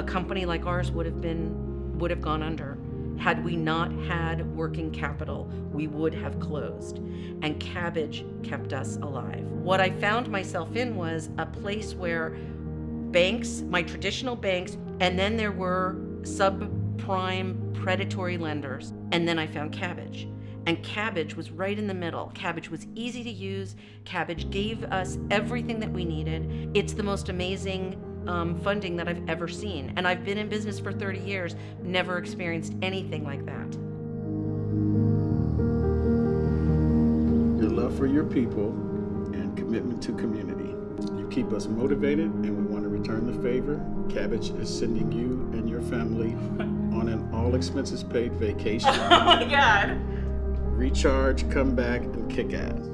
A company like ours would have been would have gone under. Had we not had working capital, we would have closed. And Kabbage kept us alive. What I found myself in was a place where banks, my traditional banks, and then there were subprime predatory lenders. And then I found Kabbage. And Kabbage was right in the middle. Kabbage was easy to use. Kabbage gave us everything that we needed. It's the most amazing um, funding that I've ever seen. And I've been in business for 30 years, never experienced anything like that. Your love for your people and commitment to community. You keep us motivated and we want to return the favor. Kabbage is sending you and your family on an all expenses paid vacation. Oh my God. Recharge, come back, and kick ass.